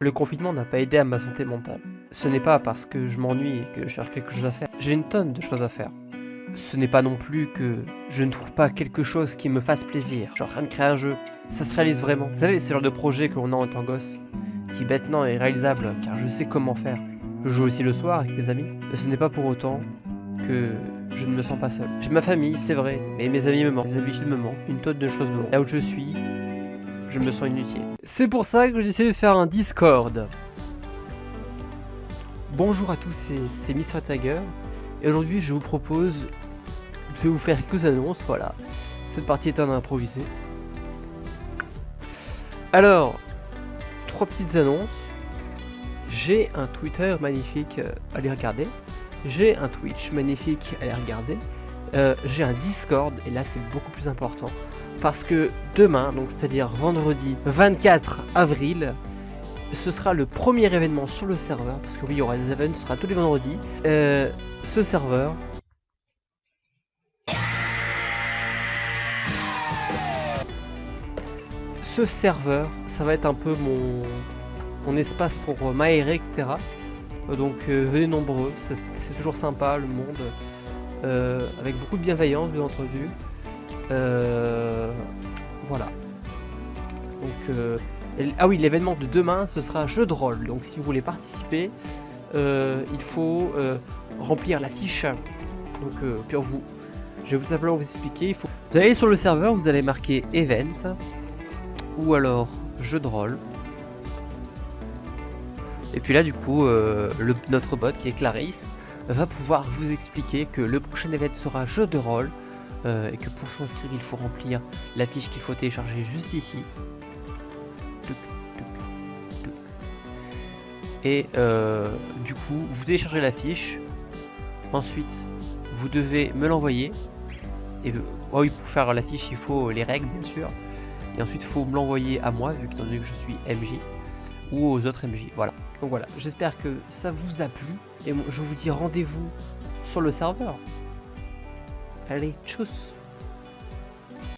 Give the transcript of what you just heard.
Le confinement n'a pas aidé à ma santé mentale. Ce n'est pas parce que je m'ennuie et que je cherche quelque chose à faire. J'ai une tonne de choses à faire. Ce n'est pas non plus que je ne trouve pas quelque chose qui me fasse plaisir. Je suis en train de créer un jeu. Ça se réalise vraiment. Vous savez, c'est le genre de projet que l'on a en tant gosse, qui maintenant est réalisable car je sais comment faire. Je joue aussi le soir avec mes amis, mais ce n'est pas pour autant que je ne me sens pas seul. J'ai ma famille, c'est vrai, mais mes amis me manquent, mes habitudes me manquent, une tonne de choses me manquent. Là où je suis, je me sens inutile. C'est pour ça que j'ai décidé de faire un Discord. Bonjour à tous, c'est Mr Tiger. Et aujourd'hui, je vous propose de vous faire quelques annonces. Voilà, cette partie est en improvisé. Alors, trois petites annonces. J'ai un Twitter magnifique, euh, allez regarder. J'ai un Twitch magnifique, allez regarder. Euh, j'ai un Discord, et là c'est beaucoup plus important parce que demain, donc c'est-à-dire vendredi 24 avril, ce sera le premier événement sur le serveur, parce que oui, il y aura des événements, ce sera tous les vendredis. Euh, ce serveur... Ce serveur, ça va être un peu mon, espace pour m'aérer, etc. Donc euh, venez nombreux, c'est toujours sympa, le monde, euh, avec beaucoup de bienveillance, bien entendu. Euh, voilà. Donc, euh, ah oui, l'événement de demain, ce sera jeu de rôle. Donc, si vous voulez participer, euh, il faut remplir la fiche. Donc, pour vous, je vais tout simplement vous expliquer. Il faut... Vous allez sur le serveur, vous allez marquer event ou alors jeu de rôle. Et puis là, du coup, notre bot qui est Clarisse va pouvoir vous expliquer que le prochain event sera jeu de rôle euh, et que pour s'inscrire il faut remplir la fiche qu'il faut télécharger juste ici. Et euh, du coup, vous téléchargez la fiche. Ensuite, vous devez me l'envoyer. Et euh, oui, pour faire la fiche, il faut les règles, bien sûr. Et ensuite, il faut me l'envoyer à moi, vu que, que je suis MJ, ou aux autres MJ. Voilà. Donc voilà, j'espère que ça vous a plu. Et je vous dis rendez-vous sur le serveur. Allez, tchuss